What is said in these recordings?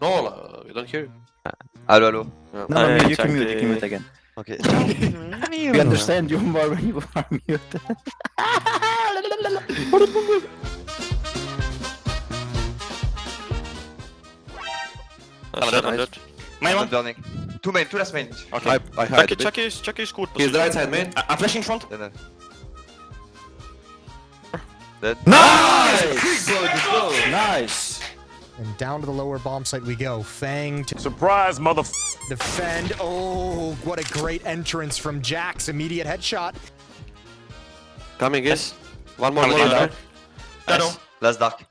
No, uh, we don't hear you. Allo, allo. Yeah. No, no, I you can mute, you can mute again. Okay. We understand you more when you are muted. I'm dead, I'm dead. Main Not one. burning. Two main, two last main. Okay. I, I hide a Chucky, bit. Chucky is, Chucky is good. He's the right side main. I- I'm flashing front. Then, uh, Dead. Nice! Nice! And down to the lower bomb site we go. Fang to Surprise, mother. defend. Oh, what a great entrance from Jax. Immediate headshot. Coming in. One more Coming more in. down. Shadow. Nice. Last dark.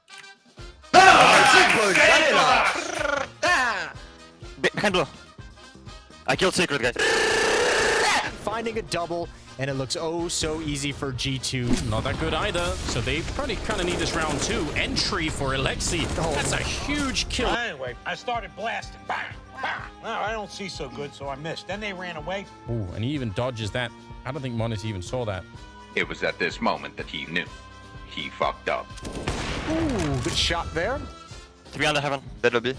Ah! Ah! Ah! Be- Behind blue. I killed Secret, guys. Finding a double, and it looks oh so easy for G2. Not that good either, so they probably kind of need this round two. Entry for Alexi. Oh. That's a huge kill. Anyway, I started blasting. Bang, bang. No, I don't see so good, so I missed. Then they ran away. Ooh, and he even dodges that. I don't think m0NESY even saw that. It was at this moment that he knew. He fucked up. Ooh, good shot there. Three under heaven. Dead lobby.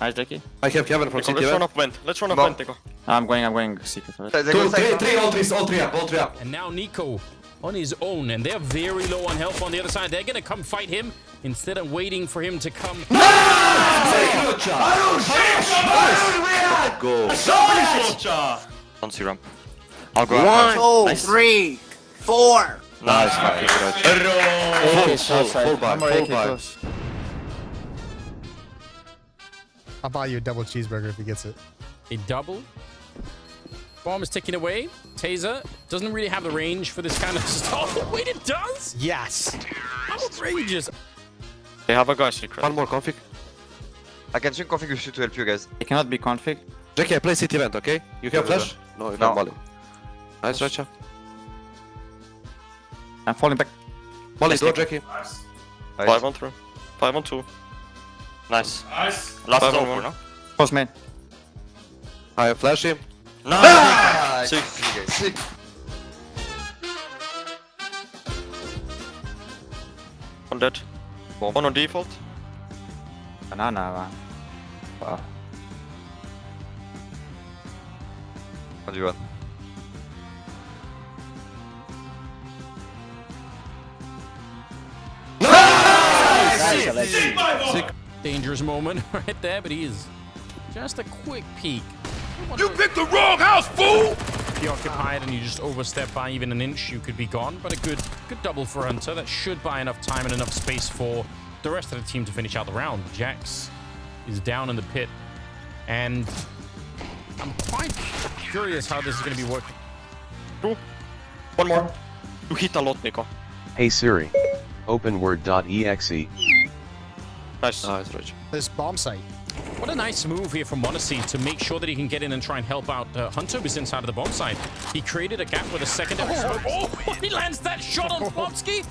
Nice, Jackie. I have Kevin from Let's run Event. up vent. Let's run up vent, Nico. I'm going, I'm going secret first. They Two, go three, side. three, all three, all three up, all three up. And now Nico on his own, and they're very low on health on the other side. They're going to come fight him instead of waiting for him to come. Go. Don't see ramp. I'll go One, out. Nice. three, four. Nice. Okay, full, side. full buy, One more full I'll buy you a double cheeseburger if he gets it. A double. Bomb is ticking away. Taser doesn't really have the range for this kind of stuff. Wait, it does? Yes. Outrageous. They have a guy secret. One more config. I can swing config you to help you guys. It cannot be config. Jackie, I play City event, okay? You have flash? No, you No. have Molly. Nice, Racha. I'm falling back. Molly, draw Jackie. Nice. Five on through. Five on two. Nice. Nice. Last Five on one. four, no? Close main. I have flash him. Nice. Ah, Sick. sick, guys. Sick. One dead. One on default. Banana, man. Wow. What do you want? Nice, Alexi. Dangerous moment right there, but he is just a quick peek. You picked the wrong house, fool! Preoccupied and you just overstep by even an inch, you could be gone. But a good, good double for Hunter. That should buy enough time and enough space for the rest of the team to finish out the round. Jax is down in the pit, and I'm quite curious how this is going to be working. One more. You hit a lot, Nico. Hey Siri. Open word.exe. Nice. Nice, Racha. This bomb site. What a nice move here from m0NESY to make sure that he can get in and try and help out uh, Hunter who's inside of the bomb site. He created a gap with a secondary smoke. Oh, he lands that shot on Plopski.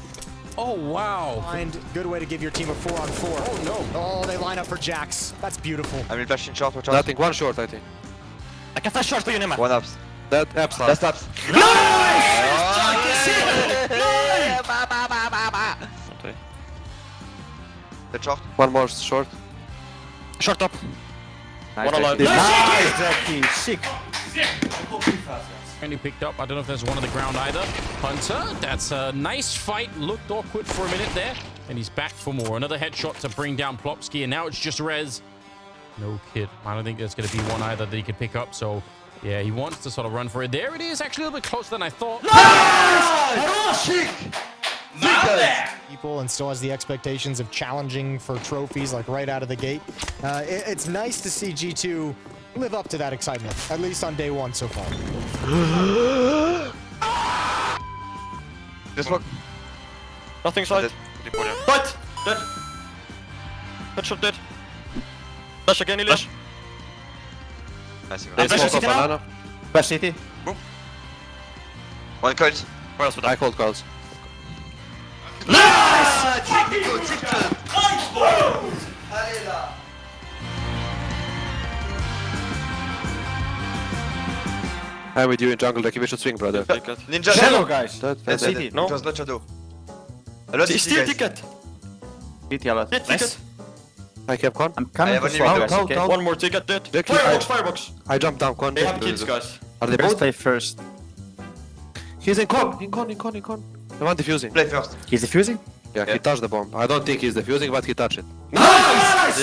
Oh, wow. Find good way to give your team a four on four. Oh, no. Oh, they line up for Jax. That's beautiful. I will flash in short, watch out. Nothing, one short, I think. I can flash short for you, Nema. One ups. That apps Last last. ups. Okay. The short. One more short. Short up. Nice, One alive. Jackie. Nice, Jackie. Sick. And he picked up. I don't know if there's one on the ground either. Hunter, that's a nice fight. Looked awkward for a minute there. And he's back for more. Another headshot to bring down Plopski. And now it's just Rez. No kid. I don't think there's going to be one either that he could pick up. So, yeah, he wants to sort of run for it. There it is. Actually, a little bit closer than I thought. People and still has the expectations of challenging for trophies like right out of the gate. Uh, it- it's nice to see G2 live up to that excitement, at least on day one so far. Just look. Nothing side. Dead. What? Dead. Headshot dead. Flash again, Elias. Nice. you They got it. flash smoke City up banana. Flash city. One coils. Where else would I I? called calls. I'm with you in jungle, Jackie. We should swing, brother. Ninja Shadow, guys. Dead, That's dead, city. No. It was not shadow. A lot Steal ticket. City, a lot. Steal Nice. ticket. I kept con. I'm coming have to a new swap, guys, okay? One more ticket dead. Vic, Firebox, I- firebox. I jumped down con. They have kids, guys. Are they both? play first. He's in con. In con, in con, in con. The one defusing. Play first. He's defusing? Yeah, he touched the bomb. I don't think he's defusing, but he touched it. Nice!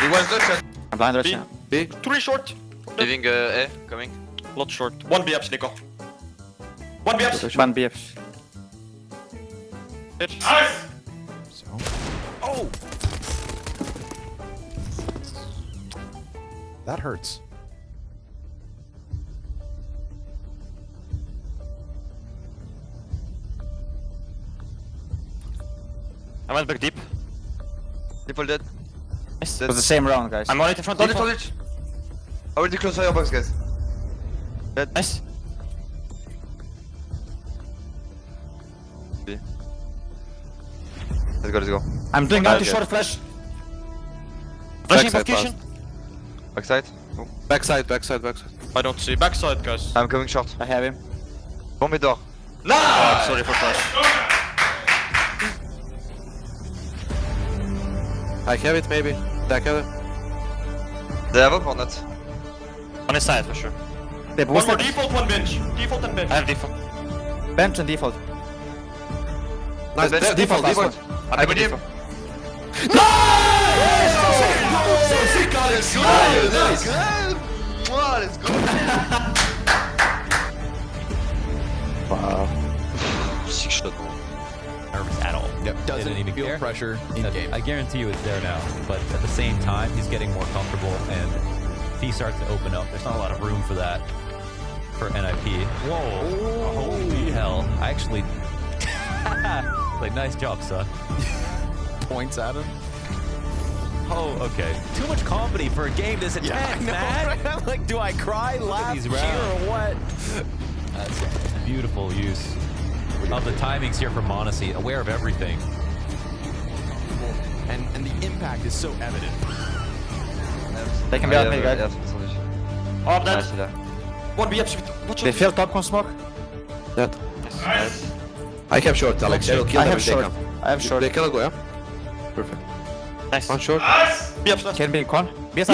He was the shot. I'm blind right B. now. B. Three short. Leaving uh, A, coming. Lot short. One BFs, Nico. One BFs. One BF. Bitch. Oh! That hurts. I went back deep. People dead. It was the same round, guys. I'm on it in front. Hold it, default. hold it. Already close firebox, guys. Dead. Nice. Let's go, let's go. I'm doing Okay. anti-short flash. Flashing Backside. Backside. Oh. Backside, backside, backside. I don't see. Backside, guys. I'm coming short. I have him. Bomb mid door. Oh, sorry for flash. I have it, maybe. Back have it. They have up or not? On his side for sure. They One more default, one bench. Default and bench. I have default. Bench and default. Nice. Bench, de- default, default, last default. I believe him. Let's go! Let's go! Wow. Six shot. Nervous at all. Yep, doesn't even feel care. pressure in I- game. I guarantee you it's there now. But at the same time, he's getting more comfortable, and if he starts to open up, there's not a lot of room for that for NIP. Whoa! Holy hell! I actually, like, nice job, son. Points at him. Oh, okay. Too much comedy for a game this intense, I know, man. right? I'm like, do I cry, laugh, these cheer, or what? That's beautiful use of the timings here from m0NESY. Aware of everything. And and the impact is so evident. They can be out yeah, me, yeah, guys. yeah, sorry. Oh, I'm dead. Nice, yeah. One BFs. Watch They out. feel top con smoke. Dead. I have short, Alex. I will kill I have if they short. come. I have short. They cannot go, yeah? Perfect. Nice. One short. BFs left. Can be con. BS